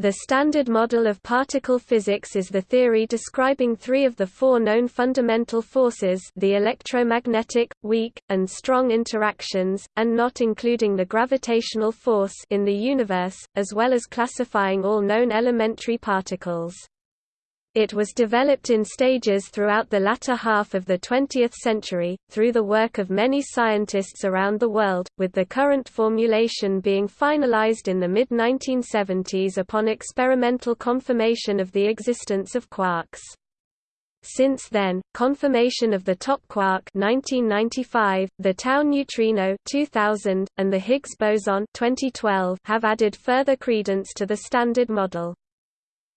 The Standard Model of Particle Physics is the theory describing three of the four known fundamental forces the electromagnetic, weak, and strong interactions, and not including the gravitational force in the universe, as well as classifying all known elementary particles. It was developed in stages throughout the latter half of the 20th century, through the work of many scientists around the world, with the current formulation being finalized in the mid-1970s upon experimental confirmation of the existence of quarks. Since then, confirmation of the top quark 1995, the tau neutrino 2000, and the Higgs boson 2012 have added further credence to the Standard Model.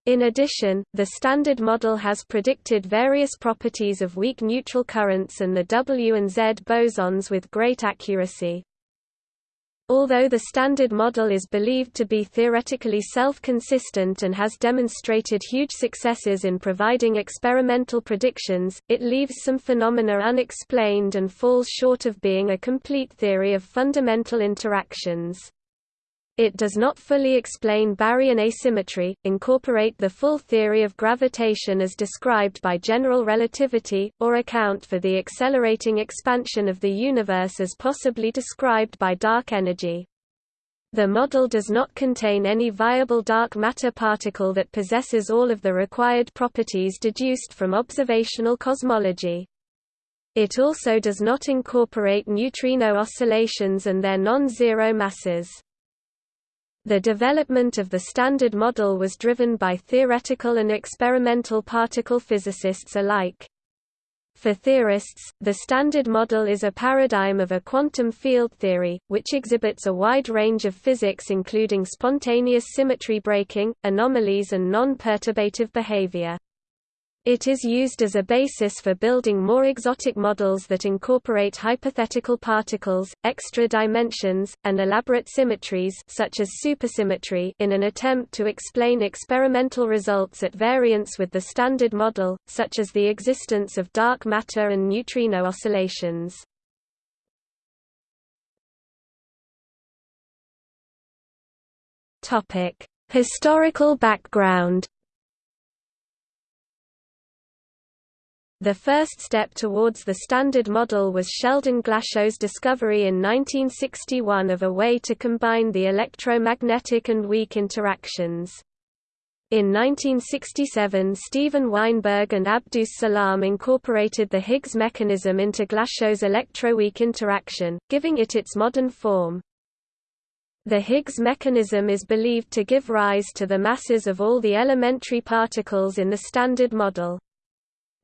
In addition, the Standard Model has predicted various properties of weak neutral currents and the W and Z bosons with great accuracy. Although the Standard Model is believed to be theoretically self-consistent and has demonstrated huge successes in providing experimental predictions, it leaves some phenomena unexplained and falls short of being a complete theory of fundamental interactions. It does not fully explain baryon asymmetry, incorporate the full theory of gravitation as described by general relativity, or account for the accelerating expansion of the universe as possibly described by dark energy. The model does not contain any viable dark matter particle that possesses all of the required properties deduced from observational cosmology. It also does not incorporate neutrino oscillations and their non-zero masses. The development of the Standard Model was driven by theoretical and experimental particle physicists alike. For theorists, the Standard Model is a paradigm of a quantum field theory, which exhibits a wide range of physics including spontaneous symmetry breaking, anomalies and non-perturbative behavior. It is used as a basis for building more exotic models that incorporate hypothetical particles, extra dimensions, and elaborate symmetries such as supersymmetry in an attempt to explain experimental results at variance with the standard model, such as the existence of dark matter and neutrino oscillations. Historical background The first step towards the Standard Model was Sheldon Glashow's discovery in 1961 of a way to combine the electromagnetic and weak interactions. In 1967 Steven Weinberg and Abdus Salam incorporated the Higgs mechanism into Glashow's electroweak interaction, giving it its modern form. The Higgs mechanism is believed to give rise to the masses of all the elementary particles in the Standard Model.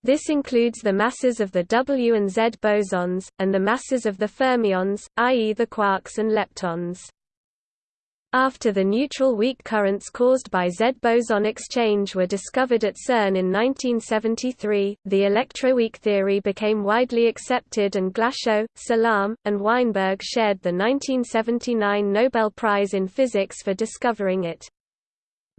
This includes the masses of the W and Z bosons, and the masses of the fermions, i.e. the quarks and leptons. After the neutral weak currents caused by Z boson exchange were discovered at CERN in 1973, the electroweak theory became widely accepted and Glashow, Salam, and Weinberg shared the 1979 Nobel Prize in Physics for discovering it.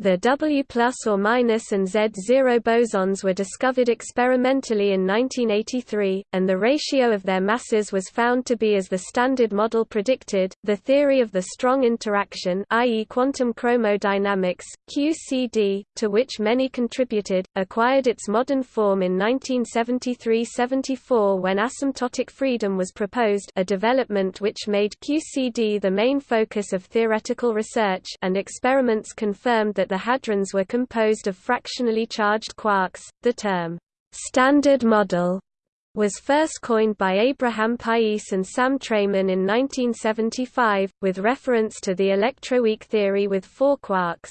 The W plus or minus and Z0 bosons were discovered experimentally in 1983, and the ratio of their masses was found to be as the Standard Model predicted. The theory of the strong interaction, i.e., quantum chromodynamics (QCD), to which many contributed, acquired its modern form in 1973–74 when asymptotic freedom was proposed, a development which made QCD the main focus of theoretical research, and experiments confirmed that the hadrons were composed of fractionally charged quarks. The term, standard model, was first coined by Abraham Pais and Sam Treiman in 1975, with reference to the electroweak theory with four quarks.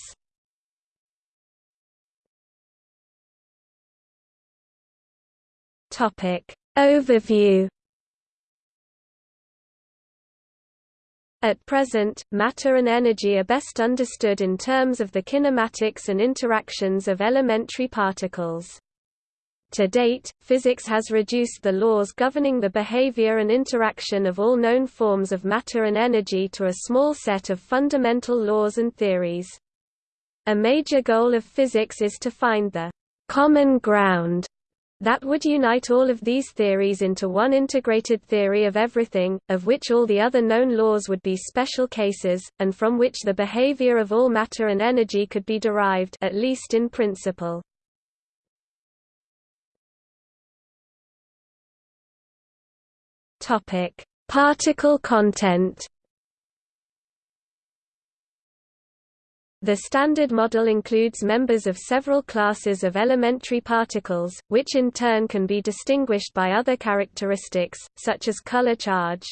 Overview At present, matter and energy are best understood in terms of the kinematics and interactions of elementary particles. To date, physics has reduced the laws governing the behavior and interaction of all known forms of matter and energy to a small set of fundamental laws and theories. A major goal of physics is to find the common ground That would unite all of these theories into one integrated theory of everything, of which all the other known laws would be special cases, and from which the behavior of all matter and energy could be derived at least in principle. Particle content. The Standard Model includes members of several classes of elementary particles, which in turn can be distinguished by other characteristics, such as color charge.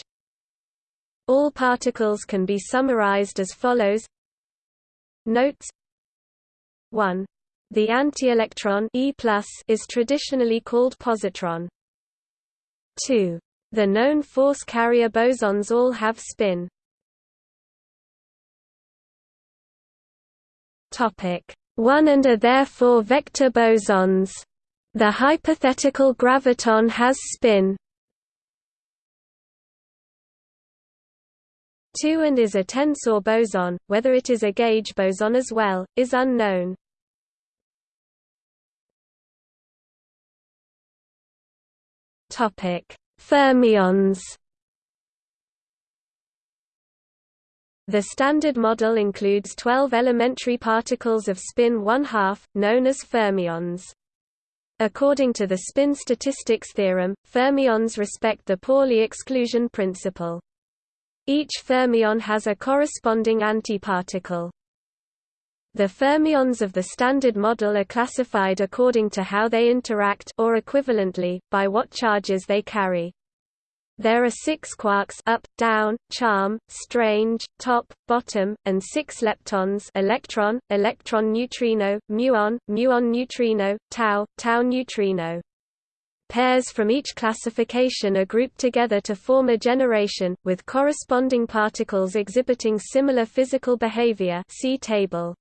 All particles can be summarized as follows Notes 1. The anti-electron e is traditionally called positron. 2. The known force carrier bosons all have spin. Topic 1 and are therefore vector bosons. The hypothetical graviton has spin. 2 and is a tensor boson, whether it is a gauge boson as well, is unknown. Fermions The Standard Model includes 12 elementary particles of spin 1/2, known as fermions. According to the spin statistics theorem, fermions respect the Pauli exclusion principle. Each fermion has a corresponding antiparticle. The fermions of the Standard Model are classified according to how they interact or equivalently, by what charges they carry. There are six quarks up, down, charm, strange, top, bottom, and six leptons electron, electron neutrino, muon, muon neutrino, tau, tau neutrino. Pairs from each classification are grouped together to form a generation, with corresponding particles exhibiting similar physical behavior see table.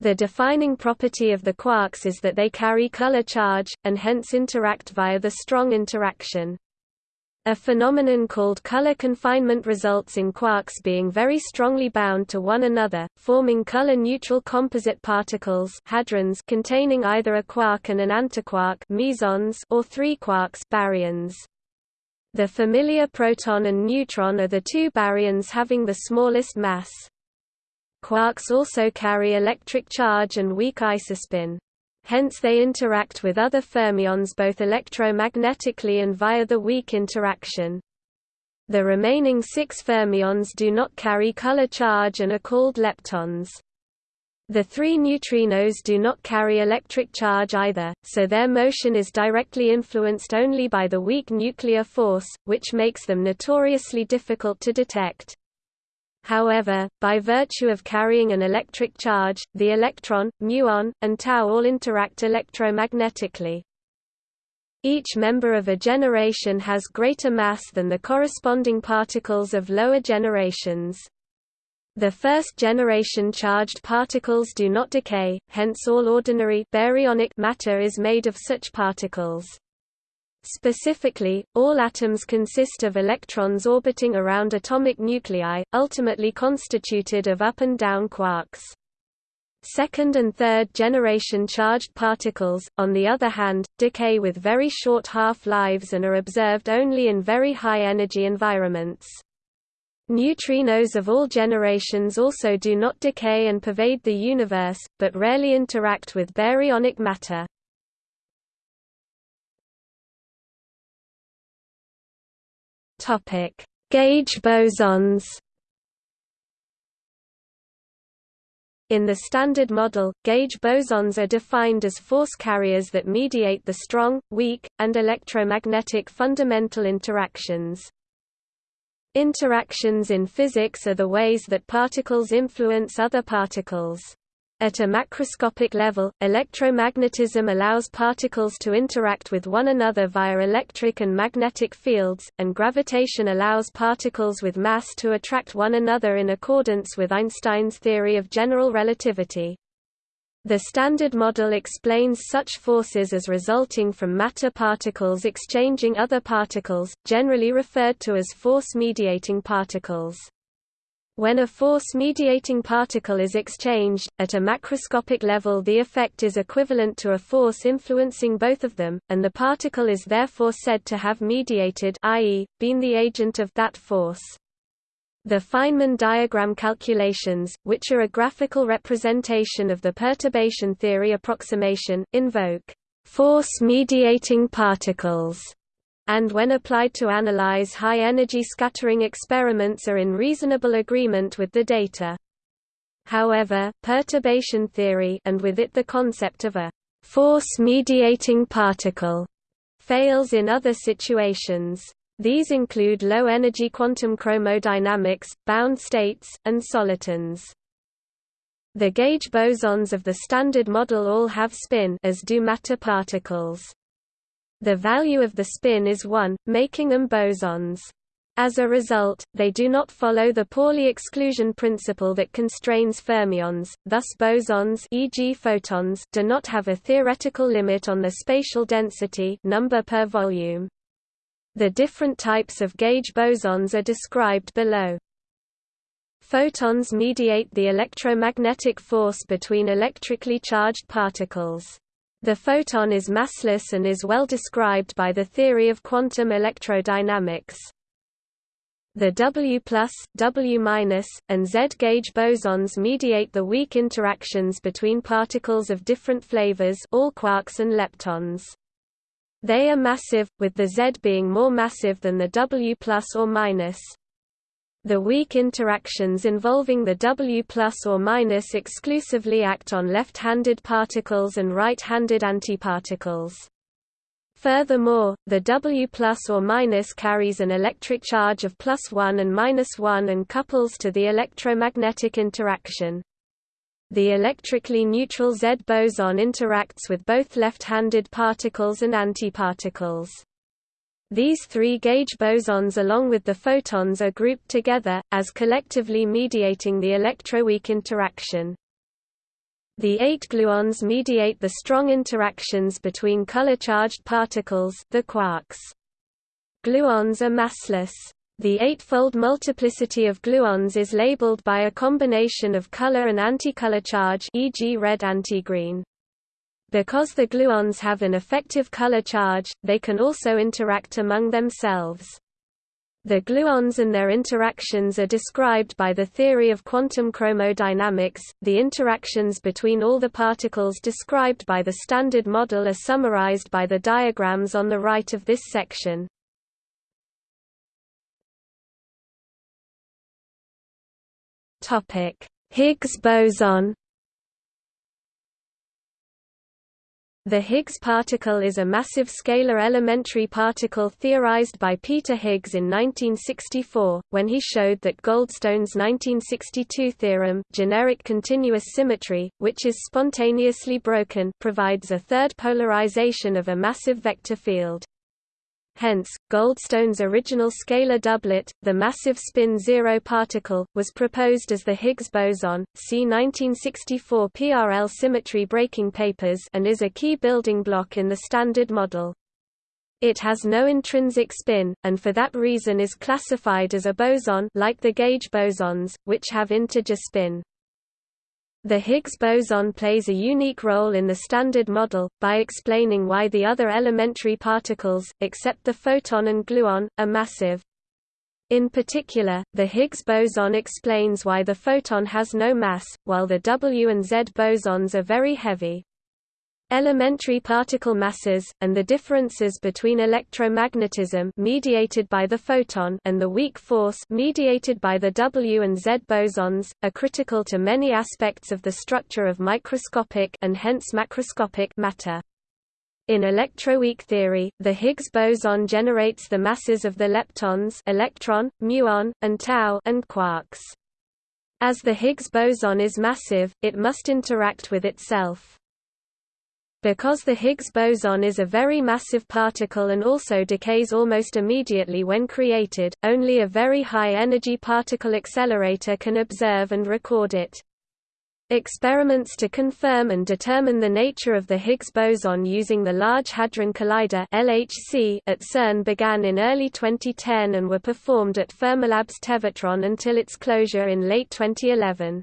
The defining property of the quarks is that they carry color charge, and hence interact via the strong interaction. A phenomenon called color confinement results in quarks being very strongly bound to one another, forming color-neutral composite particles hadrons containing either a quark and an antiquark mesons or three quarks baryons. The familiar proton and neutron are the two baryons having the smallest mass. Quarks also carry electric charge and weak isospin. Hence they interact with other fermions both electromagnetically and via the weak interaction. The remaining six fermions do not carry color charge and are called leptons. The three neutrinos do not carry electric charge either, so their motion is directly influenced only by the weak nuclear force, which makes them notoriously difficult to detect. However, by virtue of carrying an electric charge, the electron, muon, and tau all interact electromagnetically. Each member of a generation has greater mass than the corresponding particles of lower generations. The first generation charged particles do not decay, hence all ordinary baryonic matter is made of such particles. Specifically, all atoms consist of electrons orbiting around atomic nuclei, ultimately constituted of up and down quarks. Second and third generation charged particles, on the other hand, decay with very short half-lives and are observed only in very high-energy environments. Neutrinos of all generations also do not decay and pervade the universe, but rarely interact with baryonic matter. Topic: Gauge bosons. In the Standard Model, gauge bosons are defined as force carriers that mediate the strong, weak, and electromagnetic fundamental interactions. Interactions in physics are the ways that particles influence other particles. At a macroscopic level, electromagnetism allows particles to interact with one another via electric and magnetic fields, and gravitation allows particles with mass to attract one another in accordance with Einstein's theory of general relativity. The Standard Model explains such forces as resulting from matter particles exchanging other particles, generally referred to as force-mediating particles. When a force-mediating particle is exchanged, at a macroscopic level the effect is equivalent to a force influencing both of them, and the particle is therefore said to have mediated i.e., been the agent of that force. The Feynman diagram calculations, which are a graphical representation of the perturbation theory approximation, invoke force-mediating particles and when applied to analyze high-energy scattering experiments are in reasonable agreement with the data. However, perturbation theory and with it the concept of a force-mediating particle fails in other situations. These include low-energy quantum chromodynamics, bound states, and solitons. The gauge bosons of the Standard Model all have spin as do matter particles. The value of the spin is 1, making them bosons. As a result, they do not follow the Pauli exclusion principle that constrains fermions, thus bosons e.g. photons do not have a theoretical limit on the spatial density number per volume. The different types of gauge bosons are described below. Photons mediate the electromagnetic force between electrically charged particles. The photon is massless and is well described by the theory of quantum electrodynamics. The W+, W-, and Z-gauge bosons mediate the weak interactions between particles of different flavors all quarks and leptons. They are massive, with the Z being more massive than the W plus or minus. The weak interactions involving the W plus or minus exclusively act on left-handed particles and right-handed antiparticles. Furthermore, the W plus or minus carries an electric charge of plus 1 and minus 1 and couples to the electromagnetic interaction. The electrically neutral Z boson interacts with both left-handed particles and antiparticles. These three gauge bosons along with the photons are grouped together, as collectively mediating the electroweak interaction. The eight gluons mediate the strong interactions between color-charged particles the quarks. Gluons are massless. The eightfold multiplicity of gluons is labeled by a combination of color and anticolor charge e.g. red antigreen. Because the gluons have an effective color charge, they can also interact among themselves. The gluons and their interactions are described by the theory of quantum chromodynamics. The interactions between all the particles described by the Standard Model are summarized by the diagrams on the right of this section. Topic: Higgs boson The Higgs particle is a massive scalar elementary particle theorized by Peter Higgs in 1964, when he showed that Goldstone's 1962 theorem generic continuous symmetry, which is spontaneously broken provides a third polarization of a massive vector field. Hence, Goldstone's original scalar doublet, the massive spin-zero particle, was proposed as the Higgs boson. See 1964 PRL symmetry breaking papers and is a key building block in the Standard Model. It has no intrinsic spin, and for that reason is classified as a boson like the gauge bosons, which have integer spin. The Higgs boson plays a unique role in the Standard Model, by explaining why the other elementary particles, except the photon and gluon, are massive. In particular, the Higgs boson explains why the photon has no mass, while the W and Z bosons are very heavy. Elementary particle masses, and the differences between electromagnetism mediated by the photon and the weak force mediated by the W and Z bosons, are critical to many aspects of the structure of microscopic and hence macroscopic matter. In electroweak theory, the Higgs boson generates the masses of the leptons electron, muon, and tau and quarks. As the Higgs boson is massive, it must interact with itself. Because the Higgs boson is a very massive particle and also decays almost immediately when created, only a very high-energy particle accelerator can observe and record it. Experiments to confirm and determine the nature of the Higgs boson using the Large Hadron Collider (LHC) at CERN began in early 2010 and were performed at Fermilab's Tevatron until its closure in late 2011.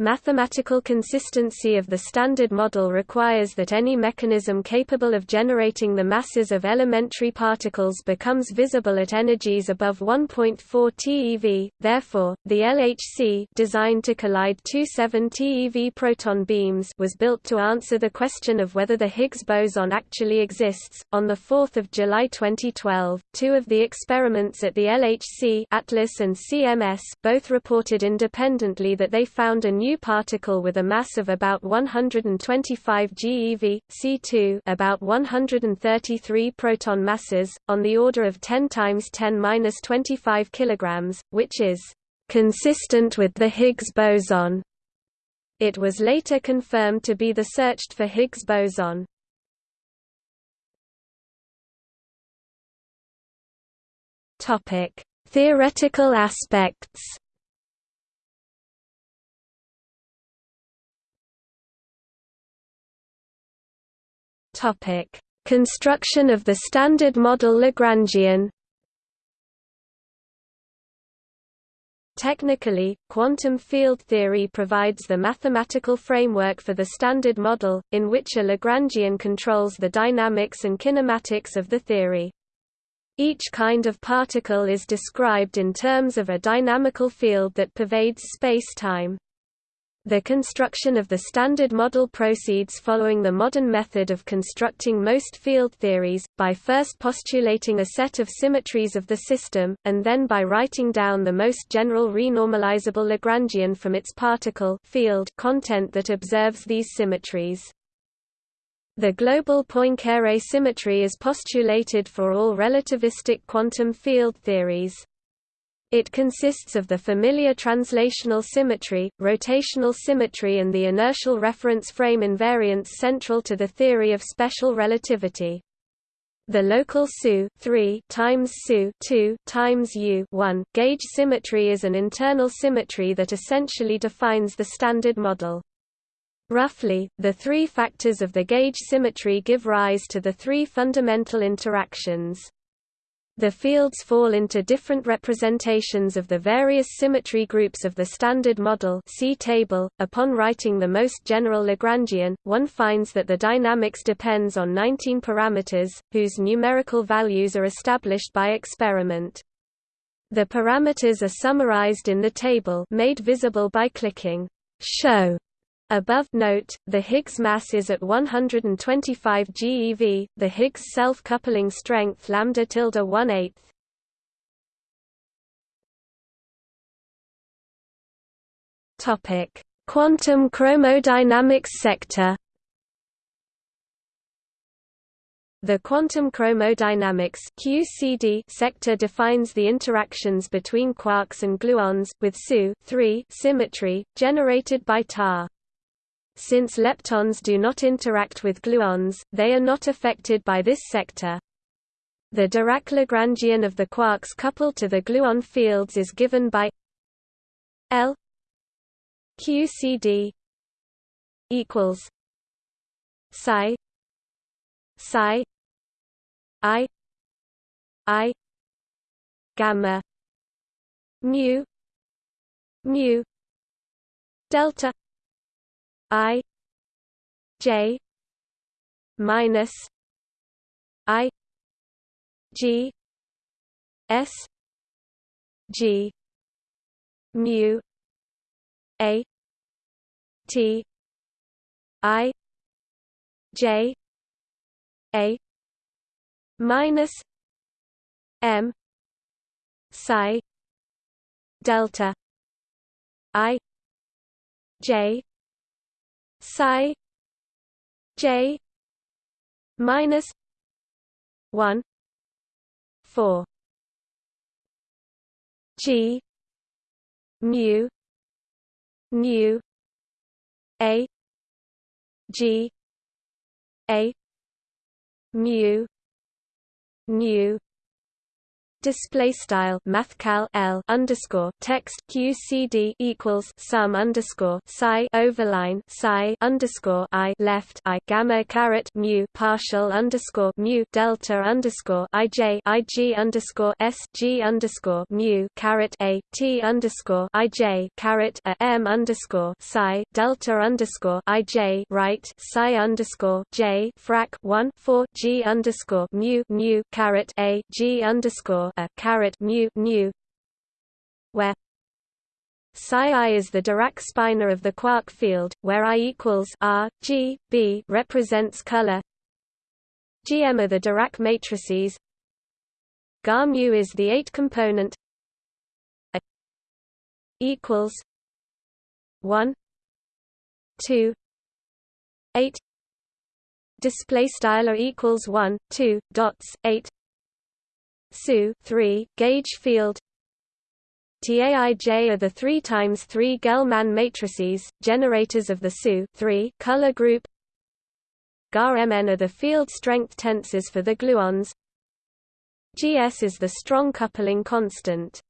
Mathematical consistency of the Standard Model requires that any mechanism capable of generating the masses of elementary particles becomes visible at energies above 1.4 TeV, therefore, the LHC designed to collide two 7 TeV proton beams was built to answer the question of whether the Higgs boson actually exists. On 4 July 2012, two of the experiments at the LHC Atlas and CMS both reported independently that they found a new new particle with a mass of about 125 GeV, C2 about 133 proton masses, on the order of 10 times 10^-25 kilograms, which is consistent with the Higgs boson. It was later confirmed to be the searched for Higgs boson. Topic: Theoretical aspects. Topic: Construction of the Standard Model Lagrangian. Technically, quantum field theory provides the mathematical framework for the Standard Model, in which a Lagrangian controls the dynamics and kinematics of the theory. Each kind of particle is described in terms of a dynamical field that pervades space-time. The construction of the Standard Model proceeds following the modern method of constructing most field theories, by first postulating a set of symmetries of the system, and then by writing down the most general renormalizable Lagrangian from its particle field content that observes these symmetries. The global Poincare symmetry is postulated for all relativistic quantum field theories. It consists of the familiar translational symmetry, rotational symmetry and the inertial reference frame invariance central to the theory of special relativity. The local SU 3 times SU 2 times U 1 gauge symmetry is an internal symmetry that essentially defines the standard model. Roughly, the three factors of the gauge symmetry give rise to the three fundamental interactions. The fields fall into different representations of the various symmetry groups of the Standard Model see table. .Upon writing the most general Lagrangian, one finds that the dynamics depends on 19 parameters, whose numerical values are established by experiment. The parameters are summarized in the table made visible by clicking Show Above note, the Higgs mass is at 125 GeV, the Higgs self-coupling strength lambda tilde 1 8 Topic: Quantum chromodynamics sector. The quantum chromodynamics (QCD) sector defines the interactions between quarks and gluons with SU symmetry generated by tar. Since leptons do not interact with gluons, they are not affected by this sector. The Dirac-Lagrangian of the quarks coupled to the gluon fields is given by L QCD equals psi psi i i gamma mu mu delta I J minus I G S G mu A T I J A minus M psi delta I J psi j minus 1 4 g mu mu a g a mu mu display style mathcal L underscore text QCD equals sum underscore psi overline psi underscore I left I gamma caret mu partial underscore mu delta underscore IJ IG underscore S G underscore mu caret A T underscore IJ caret A M underscore psi delta underscore IJ right psi underscore J frac one four G underscore mu mu caret A G underscore a caret mu mu where psi i is the Dirac spinor of the quark field, where i equals r, g, b represents color. Gm are the Dirac matrices. Ga mu is the eight-component. A equals one, two, eight. Display style equals one, two dots eight. SU 3 gauge field TAIJ are the 3 times 3 Gell-Mann matrices, generators of the SU 3 color group. GAR-MN are the field strength tensors for the gluons. GS is the strong coupling constant.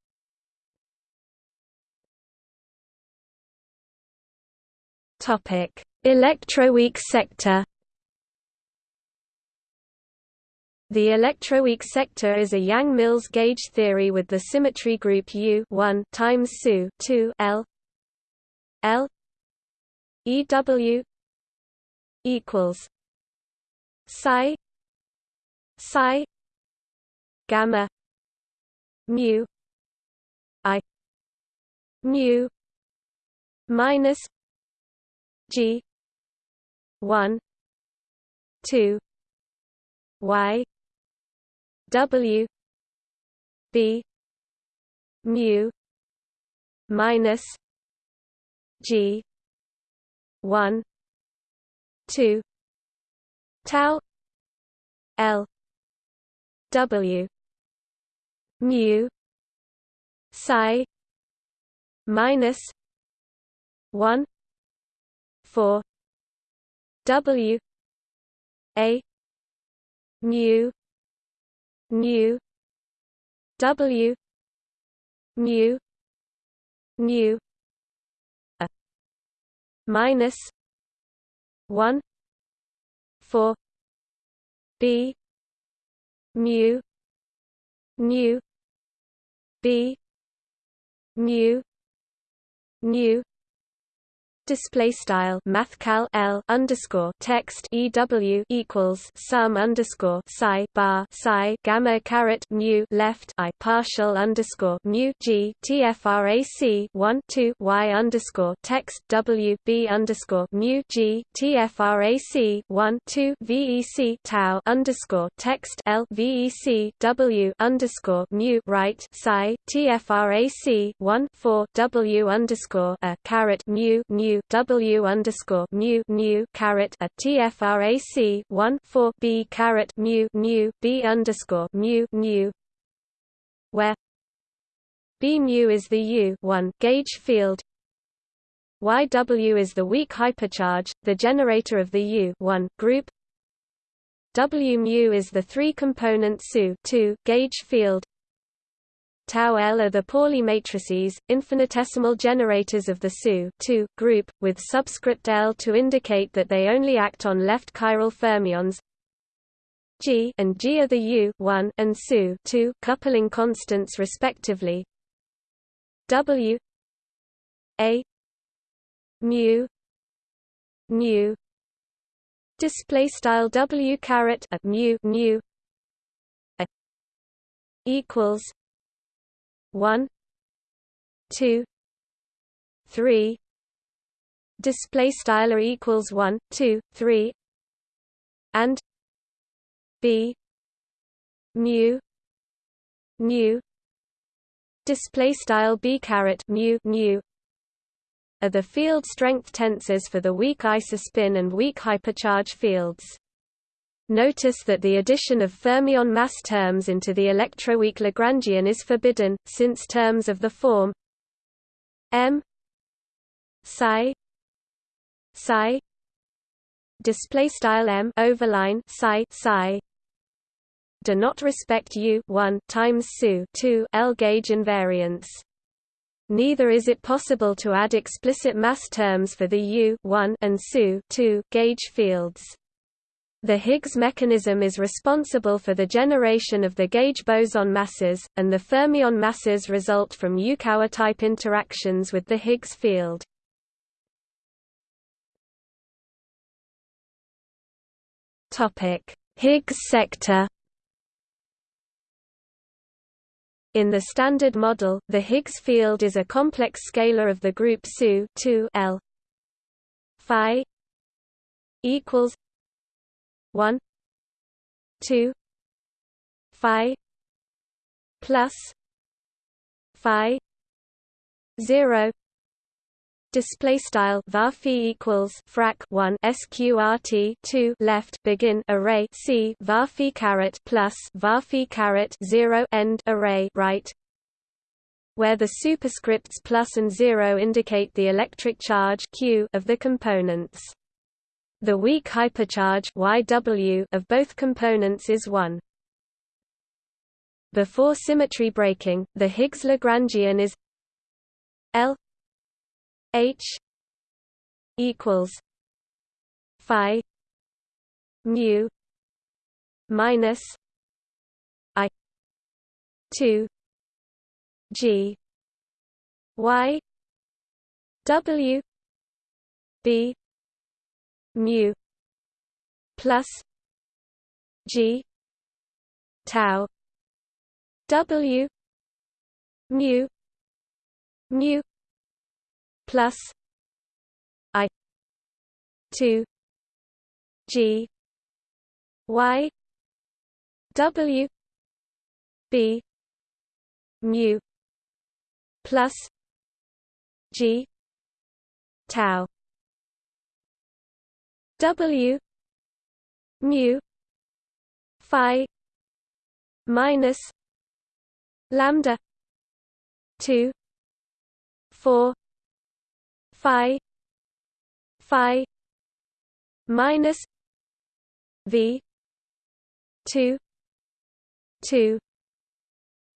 Topic: Electroweak sector. The electroweak sector is a Yang-Mills gauge theory with the symmetry group U 1 times SU 2 L L EW equals psi psi gamma mu I mu minus G 1 2 Y W B mu minus G one two tau L W mu psi minus one four W A mu mu. W. Mu. Mu. A. Minus 1 4 b. Mu. Mu. B. Mu. Mu display style mathcal L underscore text EW equals sum underscore psi bar psi gamma caret mu left I partial underscore mu G TFRAC one two Y underscore text W B underscore mu G TFRAC one two VEC tau underscore text L VEC W underscore mu right psi TFRAC one four W underscore a caret mu mu W underscore mu caret a TFRAC one four B caret mu B underscore mu where B mu is the U one gauge field. YW is the weak hypercharge, the generator of the U group. W mu is the three-component SU two gauge field Tau L are the Pauli matrices, infinitesimal generators of the SU group, with subscript L to indicate that they only act on left chiral fermions. G and G are the U one and SU two coupling constants respectively. W A mu mu display style W caret mu a equals one two three. Display style equals one two three. And b mu mu. Display style b caret mu mu. Are the field strength tensors for the weak isospin and weak hypercharge fields Notice that the addition of fermion mass terms into the electroweak Lagrangian is forbidden, since terms of the form m psi psi display style m overline psi psi do not respect U 1 times SU 2 L gauge invariance. Neither is it possible to add explicit mass terms for the U 1 and SU 2 gauge fields. The Higgs mechanism is responsible for the generation of the gauge boson masses, and the fermion masses result from Yukawa-type interactions with the Higgs field. Higgs sector In the Standard Model, the Higgs field is a complex scalar of the group SU 2 L phi equals 1 2 phi plus phi 0 display style var equals frac 1 sqrt 2 left begin array c var caret plus var caret 0 end array right. Where the superscripts plus and 0 indicate the electric charge q of the components the weak hypercharge YW of both components is 1. Before symmetry breaking, the Higgs Lagrangian is L H equals phi mu minus I two G Y W B mu plus g tau w mu mu plus i 2 g y w b mu plus g tau W mu phi minus lambda 2 4 phi phi minus v 2 2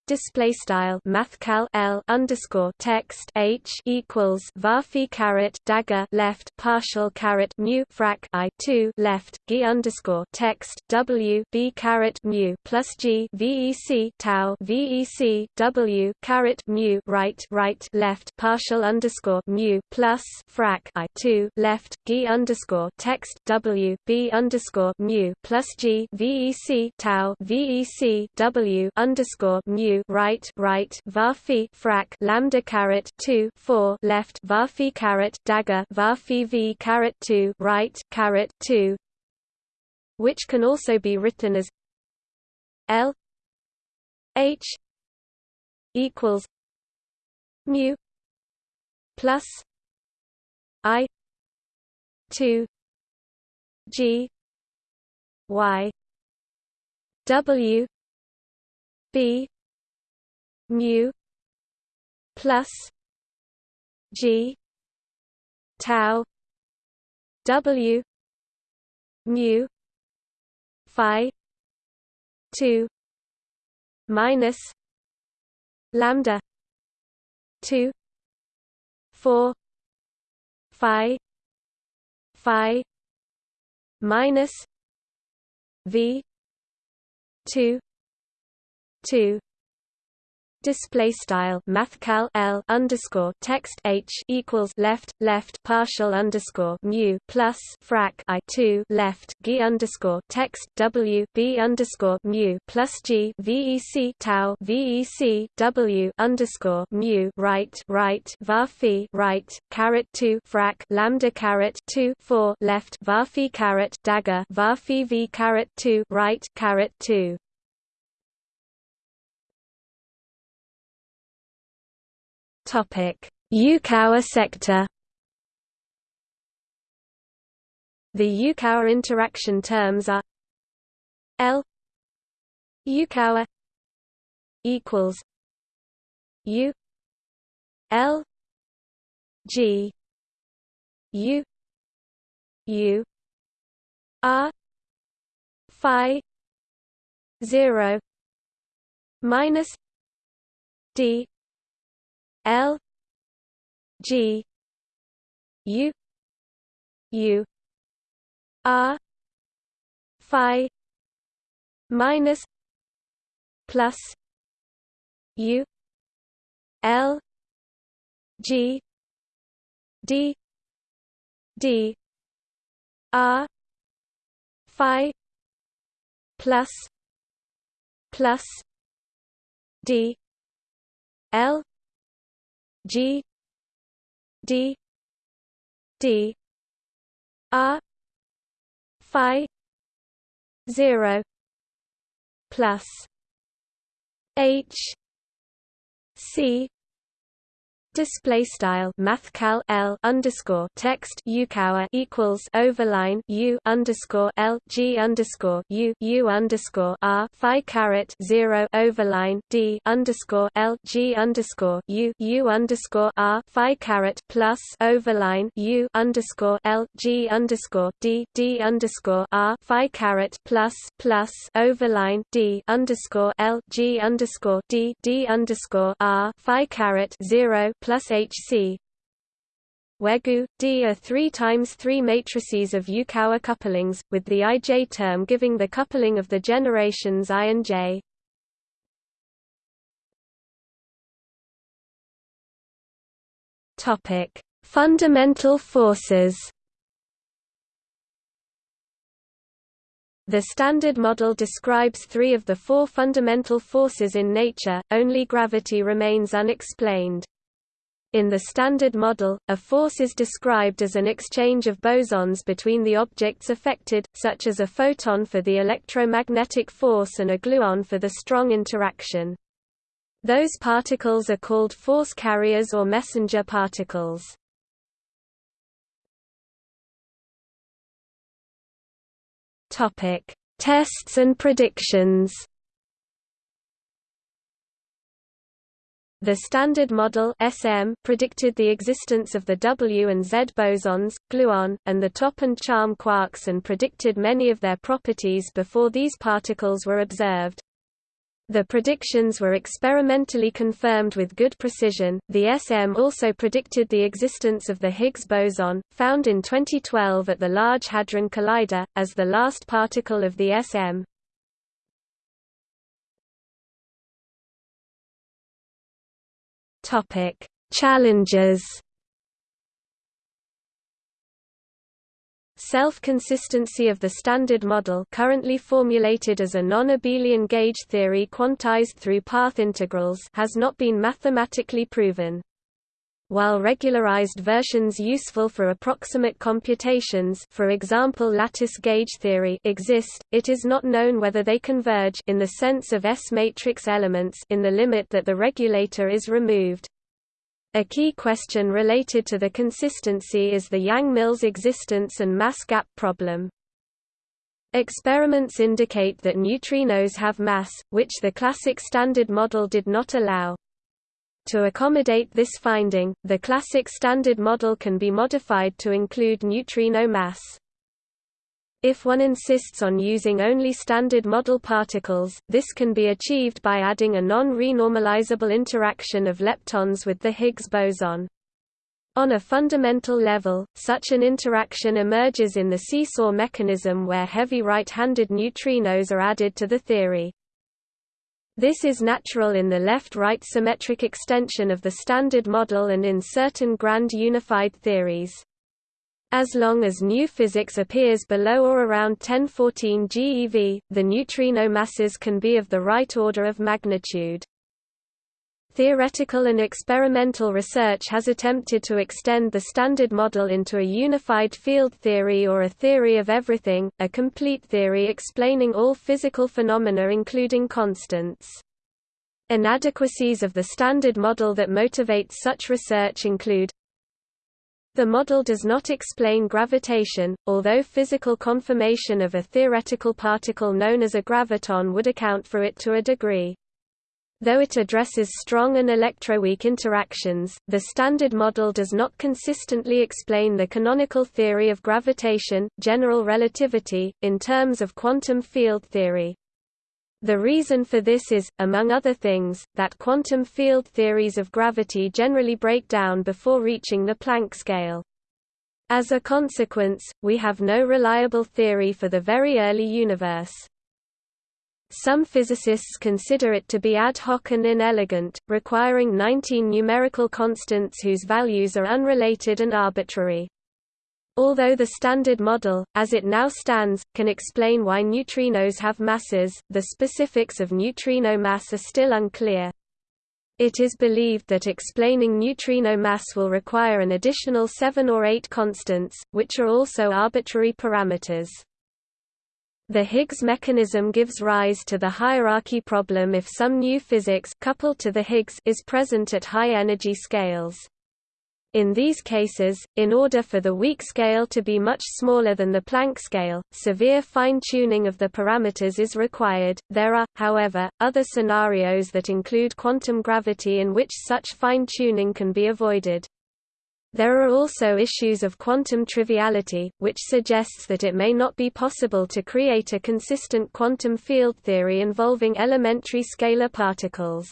display style mathcal L underscore text H equals varphi caret dagger left partial caret mu frac I two left G underscore text W B caret mu plus G VEC tau VEC W caret mu right right left partial underscore mu plus frac I two left G underscore text W B underscore mu plus G VEC tau VEC W underscore mu right right varphi frac lambda caret 2 4 left varphi caret dagger varphi v caret 2 right caret 2 which can also be written as L H equals mu plus I two G Y W B mu plus g tau w mu phi 2 minus lambda 2 4 phi phi minus v 2 2 display style mathcal L underscore text H equals left left partial underscore mu plus frac I two left G underscore text W B underscore mu plus G VEC tau VEC W underscore mu right right varphi right caret two frac lambda caret two four left varphi caret dagger varphi V caret two right caret two Yukawa sector. The Yukawa interaction terms are L Yukawa equals U L G U U R Phi 0 minus d l g u u r phi minus plus u l g d d r phi plus plus d l g d d r phi 0 plus h c Display style mathcal L underscore text Yukawa equals overline U underscore L G underscore U U underscore R Phi caret zero overline D underscore L G underscore U U underscore R Phi caret plus overline U underscore L G underscore D D underscore R Phi caret plus plus overline D underscore L G underscore D D underscore R Phi caret zero plus HC where GU, D are 3 times 3 matrices of Yukawa couplings, with the IJ term giving the coupling of the generations I and J. Topic: Fundamental forces. The Standard Model describes three of the four fundamental forces in nature, only gravity remains unexplained. In the Standard Model, a force is described as an exchange of bosons between the objects affected, such as a photon for the electromagnetic force and a gluon for the strong interaction. Those particles are called force carriers or messenger particles. Tests and predictions The Standard Model SM predicted the existence of the W and Z bosons, gluon, and the top and charm quarks and predicted many of their properties before these particles were observed. The predictions were experimentally confirmed with good precision. The SM also predicted the existence of the Higgs boson, found in 2012 at the Large Hadron Collider, as the last particle of the SM. Topic: Challenges. Self-consistency of the Standard Model currently formulated as a non-abelian gauge theory quantized through path integrals has not been mathematically proven. While regularized versions useful for approximate computations for example lattice gauge theory exist, it is not known whether they converge in the sense of S-matrix elements in the limit that the regulator is removed. A key question related to the consistency is the Yang-Mills existence and mass gap problem. Experiments indicate that neutrinos have mass, which the classic Standard Model did not allow. To accommodate this finding, the classic Standard Model can be modified to include neutrino mass. If one insists on using only Standard Model particles, this can be achieved by adding a non-renormalizable interaction of leptons with the Higgs boson. On a fundamental level, such an interaction emerges in the seesaw mechanism where heavy right-handed neutrinos are added to the theory. This is natural in the left-right symmetric extension of the Standard Model and in certain grand unified theories. As long as new physics appears below or around 1014 GeV, the neutrino masses can be of the right order of magnitude. Theoretical and experimental research has attempted to extend the Standard Model into a unified field theory or a theory of everything, a complete theory explaining all physical phenomena including constants. Inadequacies of the Standard Model that motivate such research include the model does not explain gravitation, although physical confirmation of a theoretical particle known as a graviton would account for it to a degree. Though it addresses strong and electroweak interactions, the Standard Model does not consistently explain the canonical theory of gravitation, general relativity, in terms of quantum field theory. The reason for this is, among other things, that quantum field theories of gravity generally break down before reaching the Planck scale. As a consequence, we have no reliable theory for the very early universe. Some physicists consider it to be ad hoc and inelegant, requiring 19 numerical constants whose values are unrelated and arbitrary. Although the Standard Model, as it now stands, can explain why neutrinos have masses, the specifics of neutrino mass are still unclear. It is believed that explaining neutrino mass will require an additional seven or eight constants, which are also arbitrary parameters. The Higgs mechanism gives rise to the hierarchy problem if some new physics coupled to the Higgs is present at high energy scales. In these cases, in order for the weak scale to be much smaller than the Planck scale, severe fine-tuning of the parameters is required. There are, however, other scenarios that include quantum gravity in which such fine-tuning can be avoided. There are also issues of quantum triviality, which suggests that it may not be possible to create a consistent quantum field theory involving elementary scalar particles.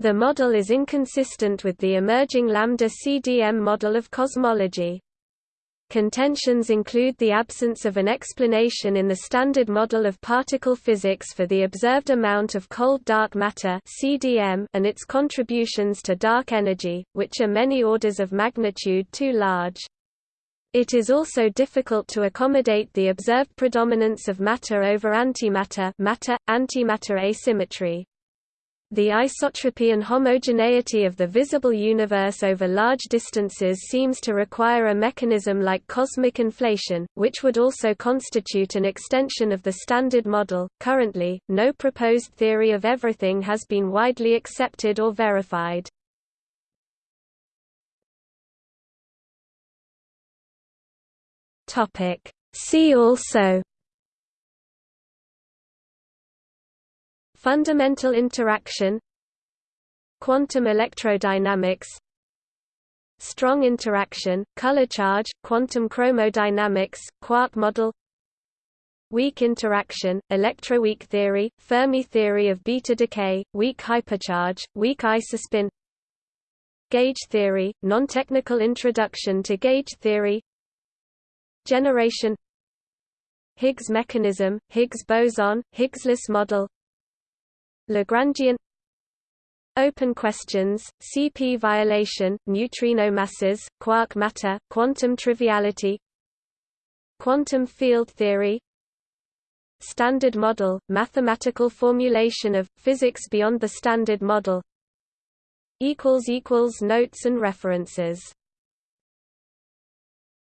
The model is inconsistent with the emerging lambda CDM model of cosmology. Contentions include the absence of an explanation in the Standard Model of Particle Physics for the observed amount of cold dark matter (CDM) and its contributions to dark energy, which are many orders of magnitude too large. It is also difficult to accommodate the observed predominance of matter over antimatter matter-antimatter asymmetry. The isotropy and homogeneity of the visible universe over large distances seems to require a mechanism like cosmic inflation, which would also constitute an extension of the Standard Model. Currently, no proposed theory of everything has been widely accepted or verified. See also Fundamental interaction Quantum electrodynamics Strong interaction, color charge, quantum chromodynamics, quark model Weak interaction, electroweak theory, Fermi theory of beta decay, weak hypercharge, weak isospin Gauge theory, non-technical introduction to gauge theory Generation Higgs mechanism, Higgs boson, Higgsless model Lagrangian Open questions, CP violation, neutrino masses, quark matter, quantum triviality Quantum field theory Standard model, mathematical formulation of, physics beyond the standard model Notes and references